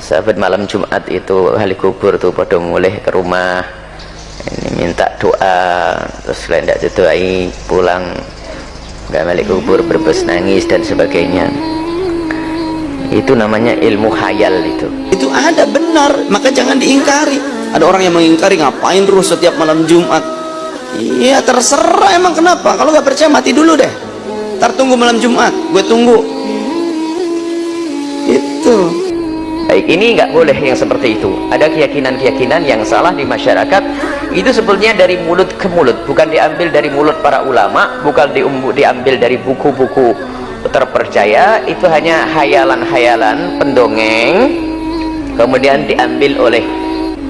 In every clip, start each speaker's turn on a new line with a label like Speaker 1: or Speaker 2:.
Speaker 1: sahabat malam Jumat itu ahli kubur tuh pada mulai ke rumah. Ini minta doa terus lain tidak didoai pulang. Nggak balik kubur berbes nangis dan sebagainya. Itu namanya ilmu khayal itu.
Speaker 2: Itu ada benar. Maka jangan diingkari. Ada orang yang mengingkari ngapain terus setiap malam Jumat? Iya terserah emang kenapa. Kalau nggak percaya mati dulu deh. Ntar tunggu malam Jumat gue tunggu. Itu
Speaker 1: baik ini nggak boleh yang seperti itu. Ada keyakinan-keyakinan yang salah di masyarakat. Itu sebetulnya dari mulut ke mulut bukan diambil dari mulut para ulama bukan diambil dari buku-buku terpercaya. Itu hanya hayalan-hayalan pendongeng kemudian diambil oleh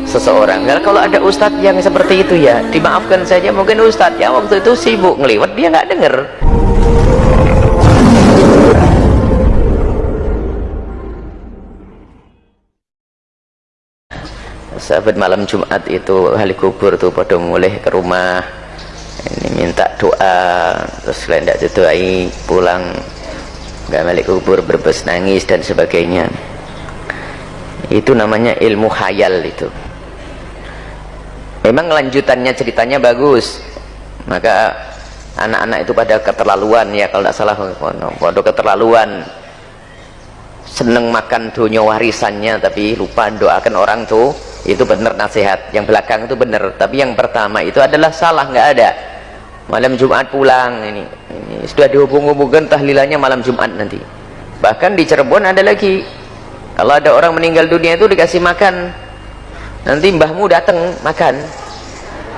Speaker 1: seseorang. Nah, kalau ada ustadz yang seperti itu ya dimaafkan saja. Mungkin ustadz ya waktu itu sibuk ngeliwat dia nggak denger sahabat malam Jumat itu ahli kubur tuh pada mulai ke rumah. Ini minta doa terus lain tidak didoai pulang. Nggak balik kubur berbes nangis dan sebagainya. Itu namanya ilmu khayal itu. Memang lanjutannya ceritanya bagus. Maka anak-anak itu pada keterlaluan ya kalau tidak salah. Pada keterlaluan. Seneng makan dunia warisannya tapi lupa doakan orang tuh itu benar nasihat. Yang belakang itu benar. Tapi yang pertama itu adalah salah nggak ada. Malam Jumat pulang ini, ini. Sudah dihubung-hubungkan tahlilannya malam Jumat nanti. Bahkan di Cirebon ada lagi. Kalau ada orang meninggal dunia itu dikasih makan. Nanti mbahmu datang makan.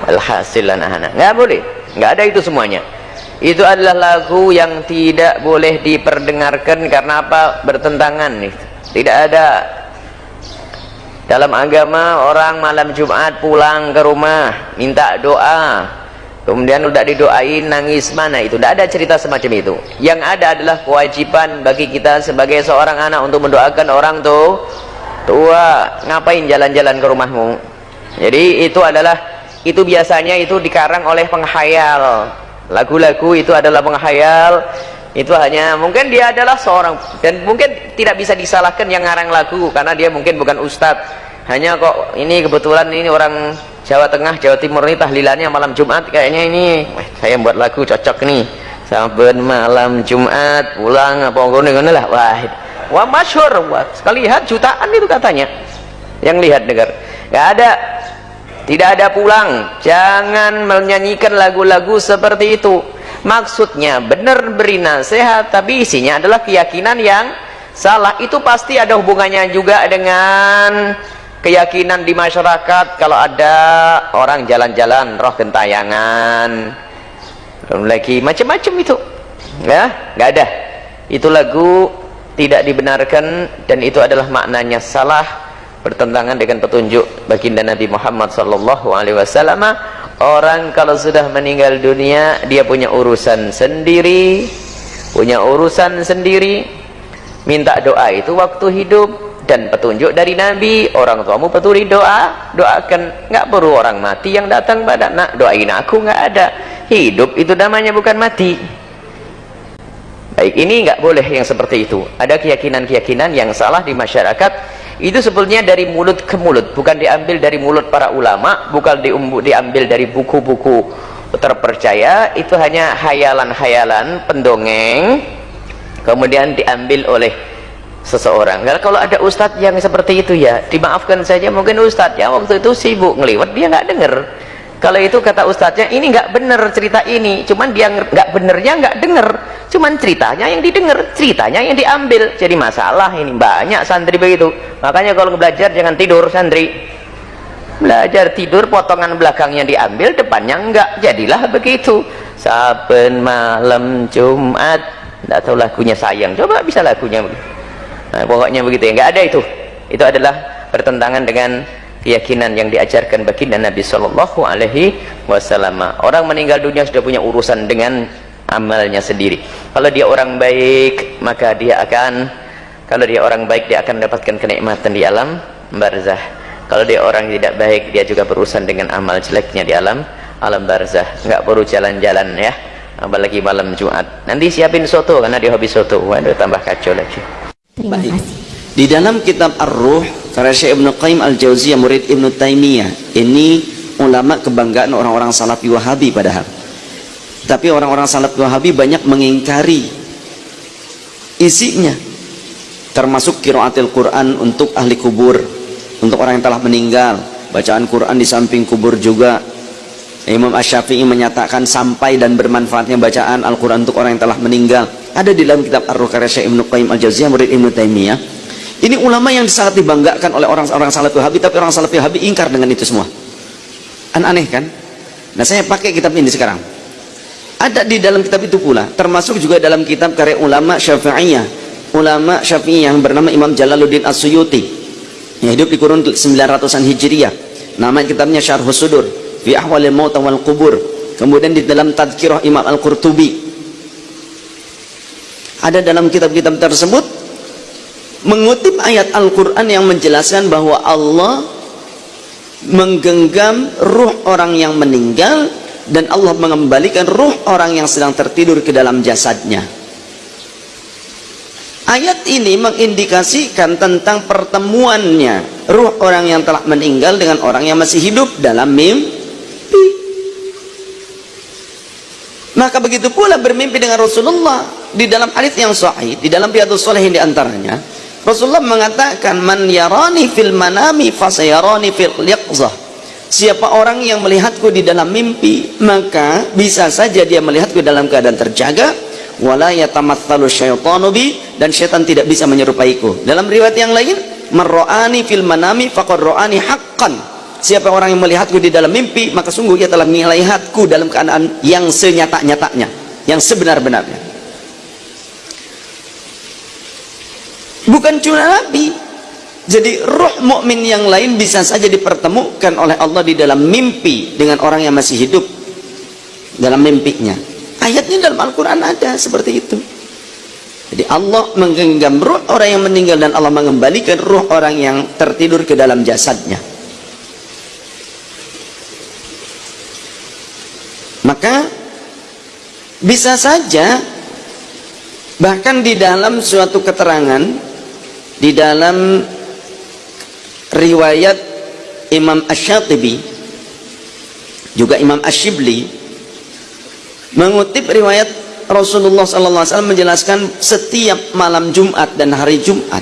Speaker 1: Alhasil anak-anak. Nggak boleh. Nggak ada itu semuanya. Itu adalah lagu yang tidak boleh diperdengarkan karena apa? Bertentangan nih. Tidak ada dalam agama orang malam Jumat pulang ke rumah minta doa. Kemudian udah didoain nangis mana itu? Tidak ada cerita semacam itu. Yang ada adalah kewajiban bagi kita sebagai seorang anak untuk mendoakan orang tuh tua. Ngapain jalan-jalan ke rumahmu? Jadi itu adalah itu biasanya itu dikarang oleh penghayal. Lagu-lagu itu adalah penghayal itu hanya mungkin dia adalah seorang dan mungkin tidak bisa disalahkan yang ngarang lagu karena dia mungkin bukan ustadz. Hanya kok ini kebetulan ini orang Jawa Tengah Jawa Timur ini tahlilannya malam Jumat kayaknya ini eh, saya buat lagu cocok nih. Saben malam Jumat pulang apa ngono lah. Wah wah masyhur. Wah sekali lihat jutaan itu katanya. Yang lihat dengar. Nggak ada. Tidak ada pulang. Jangan menyanyikan lagu-lagu seperti itu maksudnya benar beri nasihat tapi isinya adalah keyakinan yang salah. Itu pasti ada hubungannya juga dengan keyakinan di masyarakat kalau ada orang jalan-jalan roh gentayangan. Belum lagi macam-macam itu. Ya nggak ada. Itu lagu tidak dibenarkan dan itu adalah maknanya salah bertentangan dengan petunjuk baginda Nabi Muhammad sallallahu alaihi wasallam orang kalau sudah meninggal dunia dia punya urusan sendiri punya urusan sendiri. Minta doa itu waktu hidup dan petunjuk dari Nabi. Orang tuamu petuli doa doakan. Nggak perlu orang mati yang datang pada nak doain aku nggak ada. Hidup itu namanya bukan mati. Baik ini nggak boleh yang seperti itu. Ada keyakinan-keyakinan yang salah di masyarakat itu sebetulnya dari mulut ke mulut bukan diambil dari mulut para ulama bukan diambil dari buku-buku terpercaya itu hanya hayalan-hayalan pendongeng kemudian diambil oleh seseorang. Nah, kalau ada ustadz yang seperti itu ya dimaafkan saja mungkin ustadz ya waktu itu sibuk ngeliwat dia nggak denger kalau itu kata ustadznya ini nggak bener cerita ini cuman dia nggak benernya nggak denger cuman ceritanya yang didengar ceritanya yang diambil. Jadi masalah ini banyak santri begitu. Makanya kalau belajar jangan tidur santri. Belajar tidur potongan belakangnya diambil depannya enggak. Jadilah begitu. Saben malam Jumat. Tidak tahu lagunya sayang. Coba bisa lagunya nah, pokoknya begitu ya. Enggak ada itu. Itu adalah bertentangan dengan keyakinan yang diajarkan baginda Nabi Shallallahu Alaihi Wasallam. Orang meninggal dunia sudah punya urusan dengan amalnya sendiri. Kalau dia orang baik, maka dia akan kalau dia orang baik dia akan mendapatkan kenikmatan di alam barzah. Kalau dia orang tidak baik, dia juga berurusan dengan amal jeleknya di alam alam barzah. Enggak perlu jalan-jalan ya. Apalagi malam Jumat. Nanti siapin soto karena dia hobi soto. Waduh tambah kacau lagi.
Speaker 3: Terima kasih.
Speaker 2: di dalam kitab Ar-Ruh karya Syekh Ibn Qayyim Al-Jauziyah murid Ibn Taimiyah ini ulama kebanggaan orang-orang salafi wahabi padahal tapi orang-orang salafi wahabi banyak mengingkari isinya. Termasuk kiraatil Quran untuk ahli kubur. Untuk orang yang telah meninggal. Bacaan Quran di samping kubur juga. Imam Ash-Syafi'i menyatakan sampai dan bermanfaatnya bacaan Al-Quran untuk orang yang telah meninggal. Ada di dalam kitab Ar-Ruh karya Syekh Ibn Qayyim Al-Jawziyah murid Ibn Taimiyah. Ini ulama yang sangat dibanggakan oleh orang-orang salafi wahabi tapi orang salafi wahabi ingkar dengan itu semua. Aneh kan? Nah saya pakai kitab ini sekarang ada di dalam kitab itu pula termasuk juga dalam kitab karya ulama syafi'iyah. Ulama syafi'iyah yang bernama Imam Jalaluddin As-Suyuti. Yang hidup di kurun 900-an Hijriyah nama kitabnya Syarh Sudur fi ahwalil maut wal kubur kemudian di dalam tadkirah Imam Al-Qurtubi. Ada dalam kitab-kitab tersebut mengutip ayat Al-Quran yang menjelaskan bahwa Allah menggenggam ruh orang yang meninggal dan Allah mengembalikan ruh orang yang sedang tertidur ke dalam jasadnya. Ayat ini mengindikasikan tentang pertemuannya. Ruh orang yang telah meninggal dengan orang yang masih hidup dalam mimpi. Maka begitu pula bermimpi dengan Rasulullah di dalam hadis yang sahih di dalam riwayat Shalihin di antaranya Rasulullah mengatakan man yarani fil manami fasayarani fil yaqzah siapa orang yang melihatku di dalam mimpi maka bisa saja dia melihatku dalam keadaan terjaga. Dan syaitan tidak bisa menyerupaiku. Dalam riwayat yang lain marra'ani fil manami faqad haqqan. Siapa orang yang melihatku di dalam mimpi maka sungguh ia telah melihatku dalam keadaan yang senyata-nyatanya yang sebenar-benarnya. Bukan cuma Nabi jadi roh mukmin yang lain bisa saja dipertemukan oleh Allah di dalam mimpi dengan orang yang masih hidup dalam mimpinya. Ayatnya dalam Al-Quran ada seperti itu. Jadi Allah menggenggam roh orang yang meninggal dan Allah mengembalikan roh orang yang tertidur ke dalam jasadnya. Maka bisa saja bahkan di dalam suatu keterangan di dalam riwayat Imam Ash-Shatibi juga Imam Ash-Shibli mengutip riwayat Rasulullah SAW menjelaskan setiap malam Jumat dan hari Jumat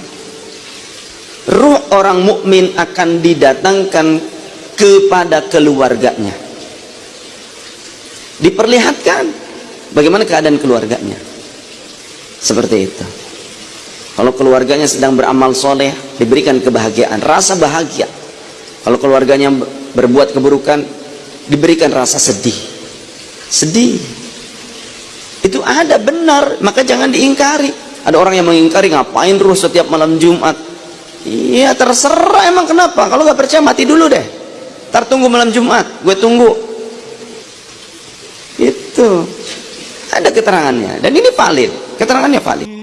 Speaker 2: ruh orang mukmin akan didatangkan kepada keluarganya. Diperlihatkan bagaimana keadaan keluarganya. Seperti itu kalau keluarganya sedang beramal soleh diberikan kebahagiaan rasa bahagia. Kalau keluarganya berbuat keburukan diberikan rasa sedih. Sedih. Itu ada benar maka jangan diingkari. Ada orang yang mengingkari ngapain terus setiap malam Jumat? Iya terserah emang kenapa. Kalau nggak percaya mati dulu deh. Ntar tunggu malam Jumat gue tunggu. Itu. Ada keterangannya. Dan ini valid. Keterangannya valid